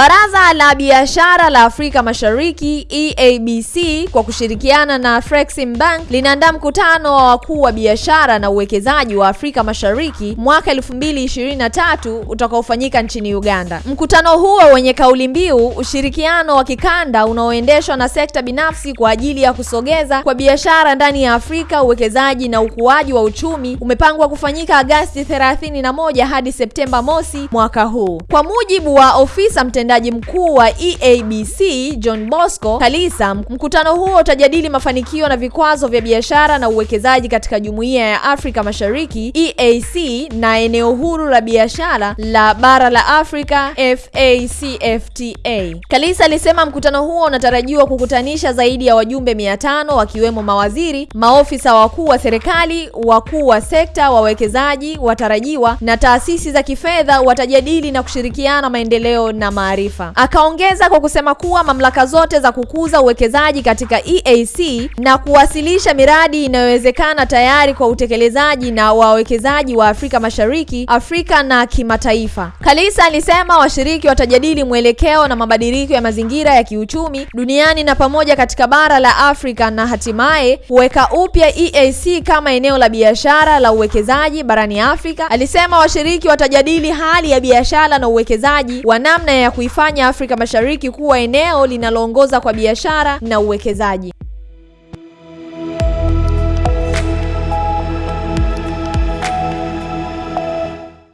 Baraza la Biashara la Afrika Mashariki EABC kwa kushirikiana na Afrexim Bank linaandaa mkutano wa wakuu wa biashara na uwekezaji wa Afrika Mashariki mwaka 2023 utakaofanyika nchini Uganda. Mkutano huo wenye kauli mbiu ushirikiano wa kikanda unaoendeshwa na sekta binafsi kwa ajili ya kusogeza kwa biashara ndani ya Afrika, uwekezaji na ukuaji wa uchumi umepangwa kufanyika Agasti 31 hadi Septemba mosi mwaka huu. Kwa mujibu wa ofisa mtendaji mkuu wa EABC John Bosco Kalisa, mkutano huo utajadili mafanikio na vikwazo vya biashara na uwekezaji katika Jumuiya ya Afrika Mashariki EAC na eneo huru la biashara la bara la Afrika FACFTA. Kalisa alisema mkutano huo unatarajiwa kukutanisha zaidi ya wajumbe 500 wakiwemo mawaziri, maofisa wakuu wa serikali, wakuu wa sekta, wawekezaji watarajiwa na taasisi za kifedha watajadili na kushirikiana maendeleo na maarifa. Akaongeza kwa kusema kuwa mamlaka zote za kukuza uwekezaji katika EAC na kuwasilisha miradi inayowezekana tayari kwa utekelezaji na wawekezaji wa Afrika Mashariki, Afrika na kimataifa. Kalisa alisema washiriki watajadili mwelekeo na mabadiliko ya mazingira ya kiuchumi duniani na pamoja katika bara la Afrika na hatimaye kuweka upya EAC kama eneo la biashara la uwekezaji barani Afrika. Alisema washiriki watajadili hali ya biashara na uwekezaji wa namna ya kuifanya Afrika Mashariki kuwa eneo linaloongoza kwa biashara na uwekezaji.